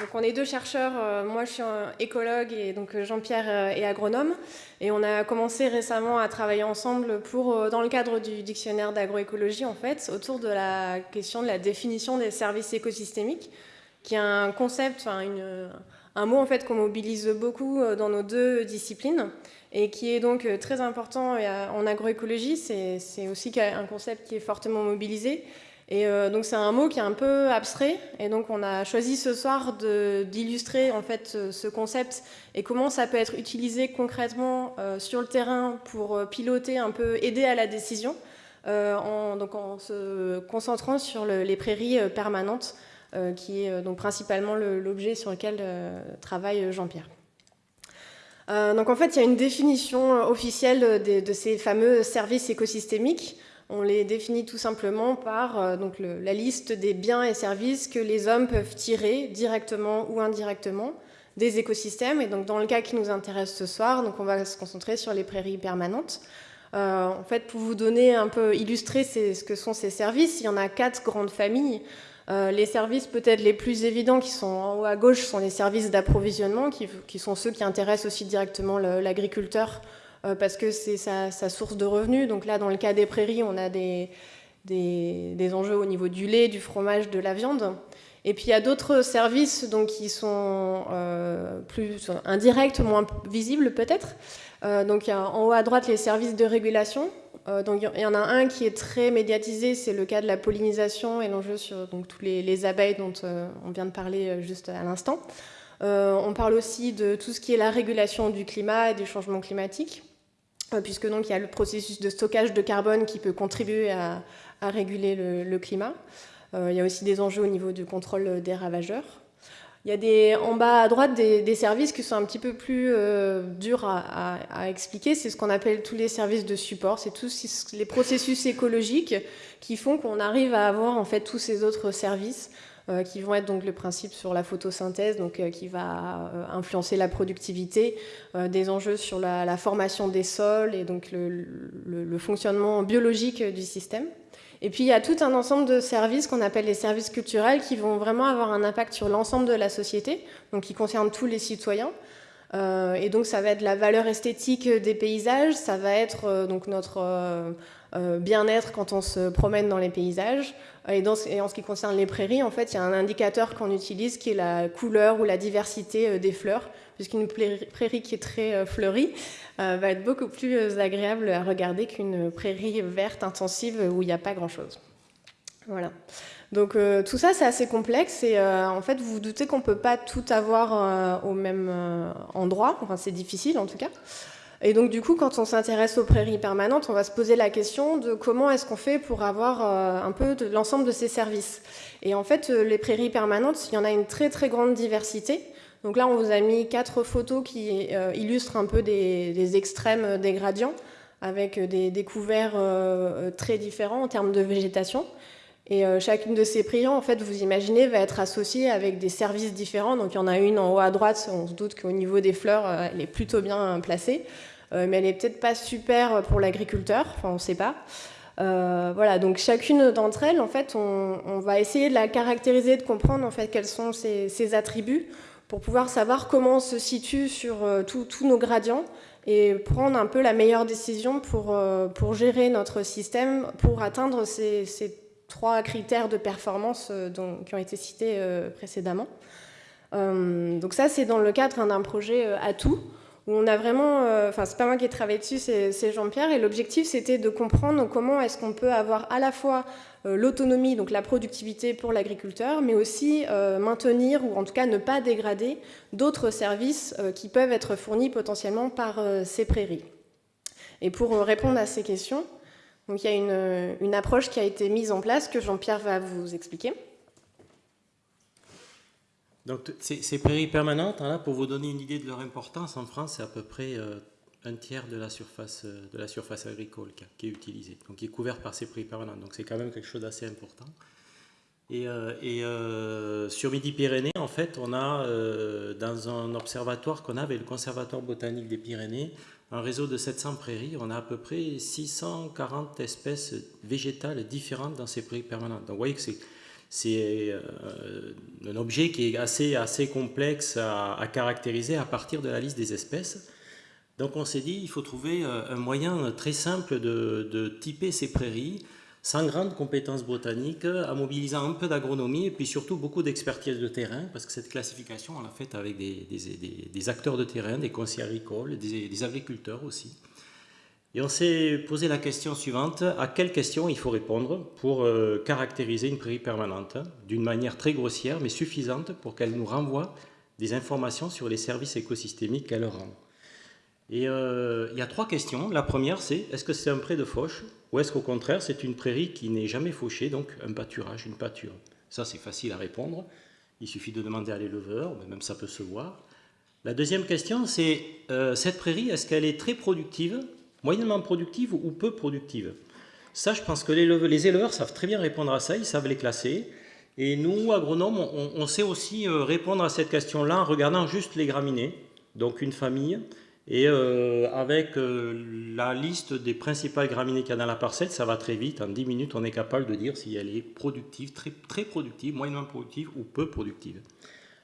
donc on est deux chercheurs, euh, moi je suis écologue et donc euh, Jean-Pierre est agronome. Et on a commencé récemment à travailler ensemble pour, dans le cadre du dictionnaire d'agroécologie en fait, autour de la question de la définition des services écosystémiques, qui est un concept, enfin un mot en fait qu'on mobilise beaucoup dans nos deux disciplines et qui est donc très important en agroécologie, c'est aussi un concept qui est fortement mobilisé. Et euh, donc c'est un mot qui est un peu abstrait, et donc on a choisi ce soir d'illustrer en fait ce concept et comment ça peut être utilisé concrètement euh, sur le terrain pour euh, piloter un peu, aider à la décision, en, donc en se concentrant sur les prairies permanentes, qui est donc principalement l'objet sur lequel travaille Jean-Pierre. donc en fait, il y a une définition officielle de, ces fameux services écosystémiques. On les définit tout simplement par euh, la liste des biens et services que les hommes peuvent tirer directement ou indirectement des écosystèmes. Et donc dans le cas qui nous intéresse ce soir, donc on va se concentrer sur les prairies permanentes. Euh, en fait, pour vous donner un peu, illustrer ce que sont ces services, il y en a quatre grandes familles. Euh, les services peut-être les plus évidents qui sont en haut à gauche sont les services d'approvisionnement, qui, sont ceux qui intéressent aussi directement l'agriculteur euh, parce que c'est sa, source de revenus. Donc là, dans le cas des prairies, on a des, des, enjeux au niveau du lait, du fromage, de la viande. Et puis il y a d'autres services donc, qui sont euh, plus indirects, moins visibles peut-être. Donc en haut à droite les services de régulation. Donc il y en a un qui est très médiatisé, c'est le cas de la pollinisation et l'enjeu sur donc, tous les, les, abeilles dont on vient de parler juste à l'instant. on parle aussi de tout ce qui est la régulation du climat et du changement climatique. Euh, puisque donc il y a le processus de stockage de carbone qui peut contribuer à, réguler le, climat. Euh, il y a aussi des enjeux au niveau du contrôle des ravageurs. Il y a des, en bas à droite des, services qui sont un petit peu plus euh, durs à, expliquer. C'est ce qu'on appelle tous les services de support. C'est tous les processus écologiques qui font qu'on arrive à avoir en fait tous ces autres services euh, qui vont être donc le principe sur la photosynthèse, donc euh, qui va influencer la productivité, des enjeux sur la, formation des sols et donc le, fonctionnement biologique du système. Et puis il y a tout un ensemble de services qu'on appelle les services culturels qui vont vraiment avoir un impact sur l'ensemble de la société, donc qui concernent tous les citoyens. et donc ça va être la valeur esthétique des paysages, ça va être donc notre bien-être quand on se promène dans les paysages, et, en ce qui concerne les prairies, en fait, il y a un indicateur qu'on utilise qui est la couleur ou la diversité euh, des fleurs, puisqu'une prairie qui est très euh, fleurie euh, va être beaucoup plus agréable à regarder qu'une prairie verte intensive où il n'y a pas grand-chose. Voilà. Donc tout ça, c'est assez complexe et en fait, vous vous doutez qu'on ne peut pas tout avoir au même endroit, enfin c'est difficile en tout cas. Et donc du coup, quand on s'intéresse aux prairies permanentes, on va se poser la question de comment est-ce qu'on fait pour avoir euh, un peu l'ensemble de ces services. Et en fait, euh, les prairies permanentes, il y en a une très très grande diversité. Donc là, on vous a mis quatre photos qui euh, illustrent un peu des, extrêmes des gradients, avec des, découverts très différents en termes de végétation. Et chacune de ces prairies, en fait, vous imaginez, va être associée avec des services différents. Donc il y en a une en haut à droite, on se doute qu'au niveau des fleurs, elle est plutôt bien placée. Euh, mais elle n'est peut-être pas super pour l'agriculteur, enfin on ne sait pas. Euh, voilà, donc chacune d'entre elles, en fait, on, va essayer de la caractériser, de comprendre en fait quels sont ses, attributs pour pouvoir savoir comment on se situe sur euh, tous nos gradients et prendre un peu la meilleure décision pour, pour gérer notre système pour atteindre ces, trois critères de performance qui ont été cités précédemment. donc ça, c'est dans le cadre d'un projet à tout où on a vraiment, euh, enfin c'est pas moi qui ai travaillé dessus, c'est Jean-Pierre, et l'objectif c'était de comprendre comment est-ce qu'on peut avoir à la fois euh, l'autonomie, donc la productivité pour l'agriculteur, mais aussi euh, maintenir ou en tout cas ne pas dégrader d'autres services qui peuvent être fournis potentiellement par ces prairies. Et pour répondre à ces questions, il y a une approche qui a été mise en place que Jean-Pierre va vous expliquer. Donc ces, prairies permanentes, hein, pour vous donner une idée de leur importance, en France, c'est à peu près euh, un tiers de la surface, euh, de la surface agricole qui, est utilisée, donc qui est couverte par ces prairies permanentes. Donc c'est quand même quelque chose d'assez important. Et, euh, sur Midi-Pyrénées, en fait, on a dans un observatoire qu'on a avec le Conservatoire botanique des Pyrénées, un réseau de 700 prairies. On a à peu près 640 espèces végétales différentes dans ces prairies permanentes. Donc vous voyez que c'est c'est un objet qui est assez, assez complexe à, caractériser à partir de la liste des espèces. Donc on s'est dit, il faut trouver un moyen très simple de, de typer ces prairies sans grandes compétences botaniques, en mobilisant un peu d'agronomie et puis surtout beaucoup d'expertise de terrain, parce que cette classification, on l'a faite avec des, des, acteurs de terrain, des conseillers agricoles, des, agriculteurs aussi. Et on s'est posé la question suivante, à quelle question il faut répondre pour euh, caractériser une prairie permanente, d'une manière très grossière, mais suffisante pour qu'elle nous renvoie des informations sur les services écosystémiques qu'elle rend? Et euh, il y a trois questions. La première, c'est est-ce que c'est un pré de fauche ou est-ce qu'au contraire, c'est une prairie qui n'est jamais fauchée, donc un pâturage, une pâture? Ça, c'est facile à répondre. Il suffit de demander à l'éleveur, même ça peut se voir. La deuxième question, c'est euh, cette prairie, est-ce qu'elle est très productive, moyennement productive ou peu productive Ça, je pense que les éleveurs savent très bien répondre à ça, ils savent les classer. Et nous, agronomes, on, sait aussi euh, répondre à cette question-là en regardant juste les graminées, donc une famille, et euh, avec euh, la liste des principales graminées qu'il y a dans la parcelle, ça va très vite. En 10 minutes, on est capable de dire si elle est productive, très, très productive, moyennement productive ou peu productive.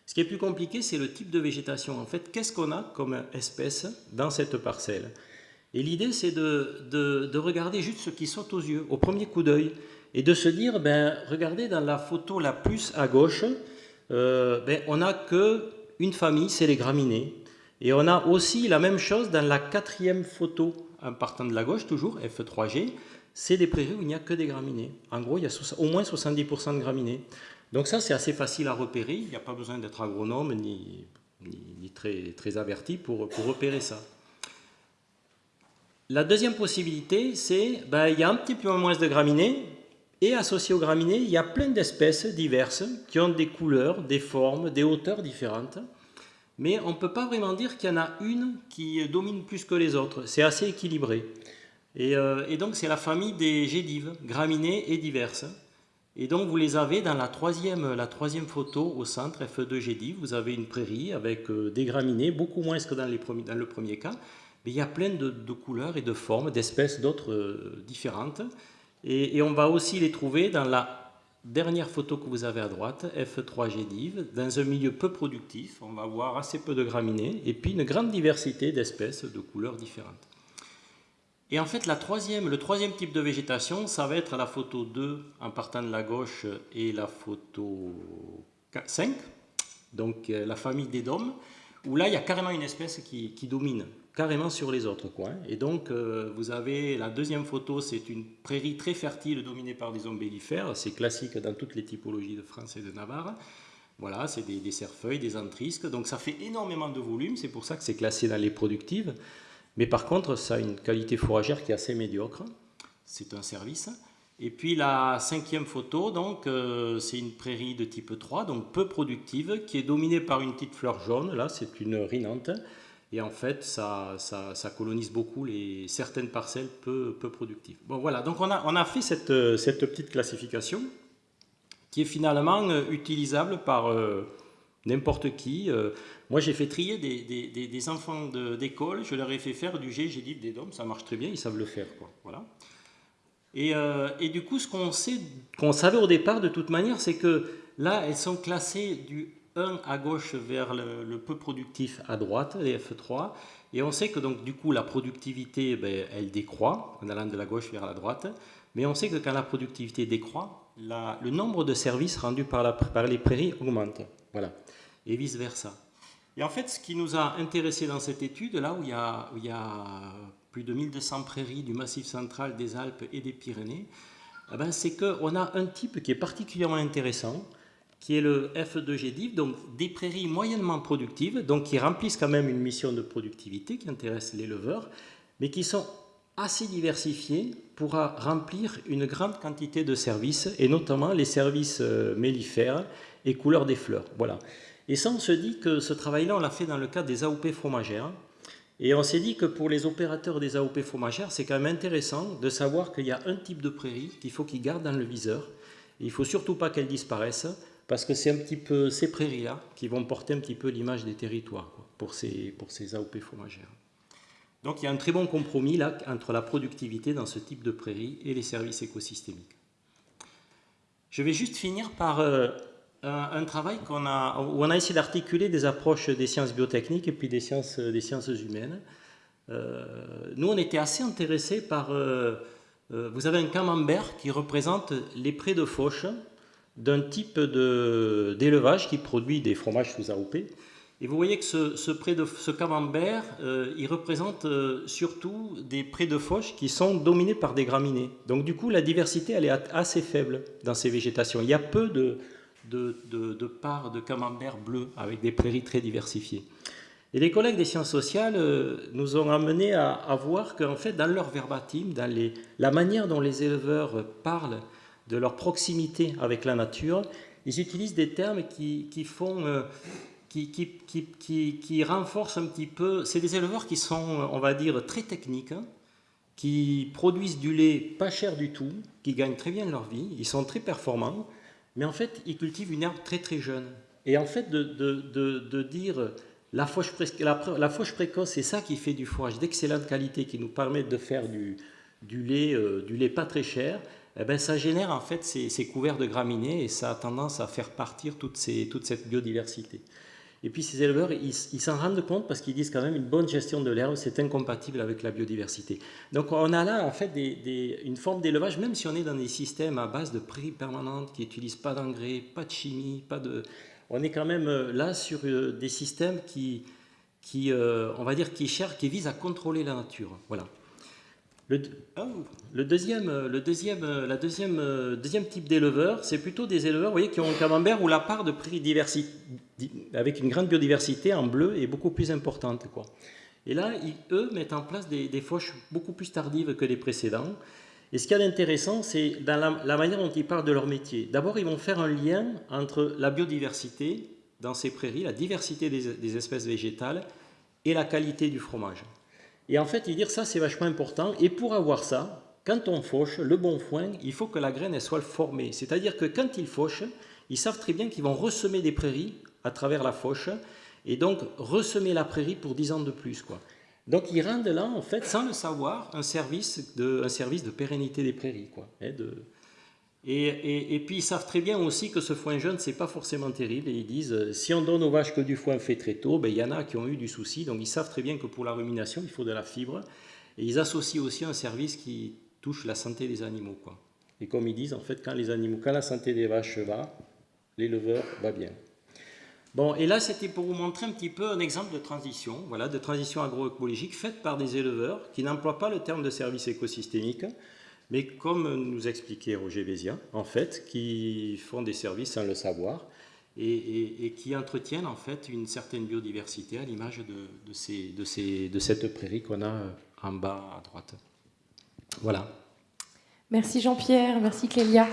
Ce qui est plus compliqué, c'est le type de végétation. En fait, qu'est-ce qu'on a comme espèce dans cette parcelle? Et l'idée, c'est de, de, regarder juste ce qui saute aux yeux, au premier coup d'œil, et de se dire, ben, regardez dans la photo la plus à gauche, euh, ben, on n'a que une famille, c'est les graminées. Et on a aussi la même chose dans la quatrième photo, en partant de la gauche toujours, F3G, c'est des prairies où il n'y a que des graminées. En gros, il y a au moins 70% de graminées. Donc ça, c'est assez facile à repérer. Il n'y a pas besoin d'être agronome ni, ni, très, très averti pour repérer ça. La deuxième possibilité, c'est ben, il y a un petit peu moins de graminées, et associé aux graminées, il y a plein d'espèces diverses qui ont des couleurs, des formes, des hauteurs différentes mais on ne peut pas vraiment dire qu'il y en a une qui domine plus que les autres. C'est assez équilibré. Euh, et, donc c'est la famille des gédives, graminées et diverses. Et donc vous les avez dans la troisième, la troisième photo au centre, F2 gédive. Vous avez une prairie avec euh, des graminées, beaucoup moins que dans le premier cas. Mais il y a plein de, couleurs et de formes, d'espèces d'autres euh, différentes. Et, on va aussi les trouver dans la Dernière photo que vous avez à droite, F3 Gédive, dans un milieu peu productif, on va voir assez peu de graminées et puis une grande diversité d'espèces de couleurs différentes. Et en fait, le troisième type de végétation, ça va être la photo 2 en partant de la gauche et la photo 5, donc euh, la famille des dômes, où là, il y a carrément une espèce qui, domine carrément sur les autres coins. Et donc, euh, vous avez la deuxième photo, c'est une prairie très fertile dominée par des ombellifères. C'est classique dans toutes les typologies de France et de Navarre. Voilà, c'est des, des cerfeuilles, des antrisques. Donc, ça fait énormément de volume. C'est pour ça que c'est classé dans les productives. Mais par contre, ça a une qualité fourragère qui est assez médiocre. C'est un service. Et puis la cinquième photo, donc euh, c'est une prairie de type 3, donc peu productive, qui est dominée par une petite fleur jaune. Là, c'est une rhinante. Et en fait, ça, ça, colonise beaucoup les, certaines parcelles peu, peu productives. Bon, voilà, donc on a, on a fait cette, cette petite classification qui est finalement euh, utilisable par euh, n'importe qui. Moi, j'ai fait trier des, des, enfants d'école, je leur ai fait faire du G, j'ai dit des DOM, ça marche très bien, ils savent le faire. Quoi. Voilà. Et, et, du coup, ce qu'on savait au départ de toute manière, c'est que là, elles sont classées du 1 à gauche vers le, peu productif à droite, les F3. Et on sait que donc du coup la productivité, ben, elle décroît en allant de la gauche vers la droite. Mais on sait que quand la productivité décroît, le nombre de services rendus par, les prairies augmente. Voilà. Et vice-versa. Et en fait, ce qui nous a intéressé dans cette étude, là où il y a plus de 1200 prairies du Massif central, des Alpes et des Pyrénées, eh ben, c'est qu'on a un type qui est particulièrement intéressant, qui est le F2G donc des prairies moyennement productives, donc qui remplissent quand même une mission de productivité qui intéresse l'éleveur, mais qui sont assez diversifiées pour remplir une grande quantité de services, et notamment les services euh, mellifères et couleurs des fleurs. Voilà. Et ça, on se dit que ce travail-là, on l'a fait dans le cadre des AOP fromagères, et on s'est dit que pour les opérateurs des AOP fromagères, c'est quand même intéressant de savoir qu'il y a un type de prairie qu'il faut qu'ils gardent dans le viseur. il ne faut surtout pas qu'elles disparaissent parce que c'est un petit peu ces prairies-là qui vont porter un petit peu l'image des territoires pour, ces, pour ces AOP fromagères. Donc il y a un très bon compromis là entre la productivité dans ce type de prairies et les services écosystémiques. Je vais juste finir par euh, un, travail a, où on a essayé d'articuler des approches des sciences biotechniques et puis des sciences, des sciences humaines. Euh, nous, on était assez intéressés par... Euh, vous avez un camembert qui représente les prés de fauche d'un type d'élevage qui produit des fromages sous AOP. Et vous voyez que ce, ce de ce camembert, il représente surtout des prés de fauche qui sont dominés par des graminées. Donc du coup, la diversité, elle est assez faible dans ces végétations. Il y a peu de, de, de, de parts de camembert bleu avec des prairies très diversifiées. Et les collègues des sciences sociales euh, nous ont amené à, à voir qu'en fait, dans leur verbatim, dans les, la manière dont les éleveurs parlent de leur proximité avec la nature, ils utilisent des termes qui, qui font... Euh, qui, qui, qui, qui, renforcent un petit peu... C'est des éleveurs qui sont, on va dire, très techniques, hein, qui produisent du lait pas cher du tout, qui gagnent très bien leur vie, ils sont très performants, mais en fait, ils cultivent une herbe très très jeune. Et en fait, de, de, de, dire la fauche, la, la fauche, précoce, c'est ça qui fait du fourrage d'excellente qualité, qui nous permet de faire du, du, lait, euh, du lait pas très cher, eh ben, ça génère en fait ces, ces, couverts de graminées et ça a tendance à faire partir toute, ces, toute cette biodiversité. Et puis ces éleveurs, ils s'en rendent compte parce qu'ils disent quand même une bonne gestion de l'herbe, c'est incompatible avec la biodiversité. Donc on a là en fait une forme d'élevage, même si on est dans des systèmes à base de prix permanentes qui n'utilisent pas d'engrais, pas de chimie, pas de... On est quand même euh, là sur euh, des systèmes qui, qui euh, on va dire, qui cherchent, qui visent à contrôler la nature. Voilà. Le, deuxième, le deuxième, la deuxième, deuxième type d'éleveurs, c'est plutôt des éleveurs vous voyez, qui ont un camembert où la part de prix diversité, avec une grande biodiversité en bleu est beaucoup plus importante. Quoi. Et là, eux mettent en place des, des, fauches beaucoup plus tardives que les précédents. Et ce qui est intéressant, c'est dans la, manière dont ils parlent de leur métier. D'abord, ils vont faire un lien entre la biodiversité dans ces prairies, la diversité des espèces végétales et la qualité du fromage. Et en fait, ils disent ça, c'est vachement important. Et pour avoir ça, quand on fauche le bon foin, il faut que la graine soit formée. C'est-à-dire que quand ils fauchent, ils savent très bien qu'ils vont ressemer des prairies à travers la fauche et donc ressemer la prairie pour 10 ans de plus. Quoi. Donc ils rendent là, en fait, sans le savoir, un service de, un service de pérennité des prairies. Quoi, hein, de, et, et, et, puis ils savent très bien aussi que ce foin jeune, c'est pas forcément terrible. Et ils disent, si on donne aux vaches que du foin fait très tôt, ben, il y en a qui ont eu du souci. Donc ils savent très bien que pour la rumination, il faut de la fibre. Et ils associent aussi un service qui touche la santé des animaux. Et comme ils disent, en fait, quand les animaux, quand la santé des vaches va, l'éleveur va bien. Bon, et là, c'était pour vous montrer un petit peu un exemple de transition, voilà, de transition agroécologique faite par des éleveurs qui n'emploient pas le terme de service écosystémique, mais comme nous expliquait Roger Vézia, en fait, qui font des services sans le savoir et, qui entretiennent en fait une certaine biodiversité à l'image de, ces, de, ces, de cette prairie qu'on a en bas à droite. Voilà. Merci Jean-Pierre, merci Clélia.